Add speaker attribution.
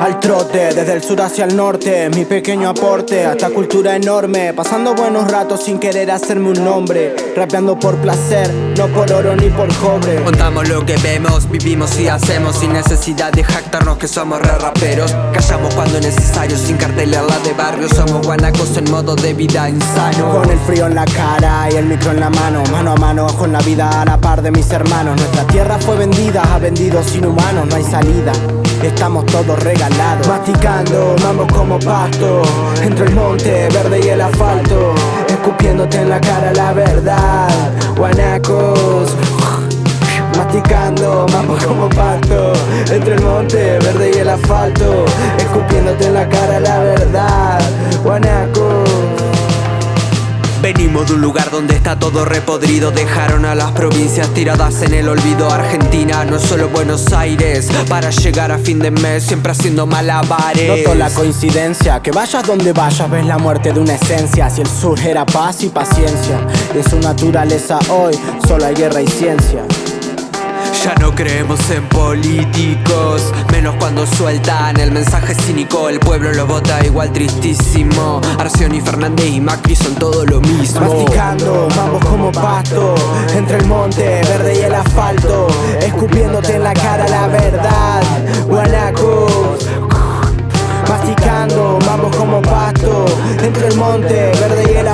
Speaker 1: Al trote, desde el sur hacia el norte, mi pequeño aporte a esta cultura enorme. Pasando buenos ratos sin querer hacerme un nombre. Rapeando por placer, no por oro ni por cobre.
Speaker 2: Contamos lo que vemos, vivimos y hacemos sin necesidad de jactarnos que somos re raperos. Callamos cuando es necesario, sin cartelera de barrio. Somos guanacos en modo de vida insano.
Speaker 1: Con el frío en la cara y el micro en la mano, mano a mano con la vida a la par de mis hermanos. Nuestra tierra fue vendida a vendidos inhumanos, no hay salida. Estamos todos regalados Masticando, vamos como pasto Entre el monte verde y el asfalto Escupiéndote en la cara la verdad. Guanacos Masticando, vamos como pasto Entre el monte verde y el asfalto
Speaker 2: Venimos de un lugar donde está todo repodrido. Dejaron a las provincias tiradas en el olvido. Argentina no es solo Buenos Aires. Para llegar a fin de mes siempre haciendo malabares.
Speaker 1: Noto la coincidencia Que vayas donde vayas ves la muerte de una esencia. Si el sur era paz y paciencia De su naturaleza hoy solo hay guerra y ciencia
Speaker 2: ya no creemos en políticos, menos cuando sueltan el mensaje cínico. El pueblo lo vota igual tristísimo. Arción y Fernández y Macri son todo lo mismo.
Speaker 1: Masticando, vamos como pasto, entre el monte verde y el asfalto, escupiéndote en la cara la verdad. Guanacos. Masticando, vamos como pasto, entre el monte verde y el